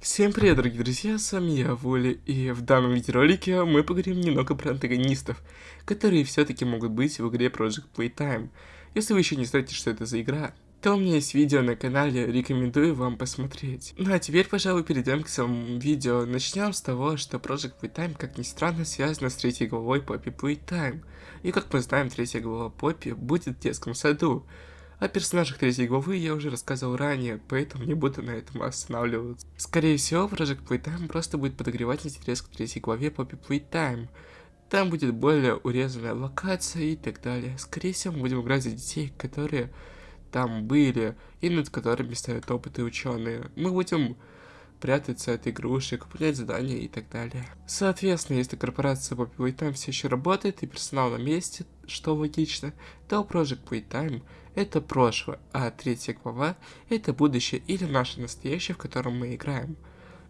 Всем привет, дорогие друзья, с вами я, Воля, и в данном видеоролике мы поговорим немного про антагонистов, которые все-таки могут быть в игре Project Playtime. Если вы еще не знаете, что это за игра, то у меня есть видео на канале, рекомендую вам посмотреть. Ну а теперь, пожалуй, перейдем к самому видео. Начнем с того, что Project Playtime, как ни странно, связано с третьей главой Poppy Playtime. И как мы знаем, третья глава Poppy будет в детском саду. О персонажах третьей главы я уже рассказывал ранее, поэтому не буду на этом останавливаться. Скорее всего, Project Playtime просто будет подогревать интерес к третьей главе Poppy Playtime. Там будет более урезанная локация и так далее. Скорее всего, мы будем играть за детей, которые там были, и над которыми ставят опыты ученые. Мы будем прятаться от игрушек, выполнять задания и так далее. Соответственно, если корпорация Poppy Playtime все еще работает и персонал на месте, что логично, то Project Playtime это прошлое, а третья глава это будущее или наше настоящее, в котором мы играем.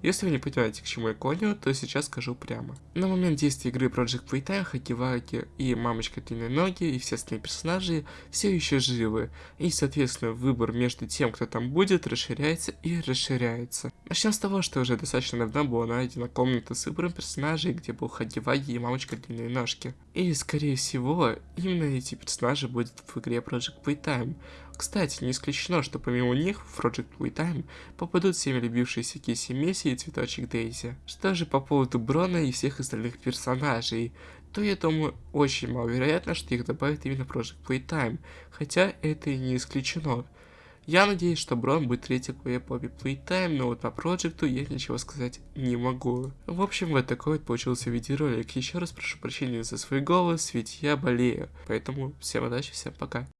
Если вы не понимаете, к чему я клоню, то сейчас скажу прямо. На момент действия игры Project Playtime Хакиваки и Мамочка Длинной Ноги и все остальные персонажи все еще живы, и соответственно выбор между тем, кто там будет, расширяется и расширяется. Начнем с того, что уже достаточно давно была найдена комната с выбором персонажей, где был Хагиваги и Мамочка Длинной Ножки. И скорее всего, именно эти персонажи будут в игре Project Playtime. Кстати, не исключено, что помимо них в Project Playtime попадут всеми любившиеся Киси Месси и Цветочек Дейзи. Что же по поводу Брона и всех остальных персонажей, то я думаю, очень маловероятно, что их добавят именно в Project Playtime, хотя это и не исключено. Я надеюсь, что Брон будет третьей главе Poppy Playtime, но вот по проекту я ничего сказать не могу. В общем, вот такой вот получился видеоролик. Еще раз прошу прощения за свой голос, ведь я болею. Поэтому всем удачи, всем пока.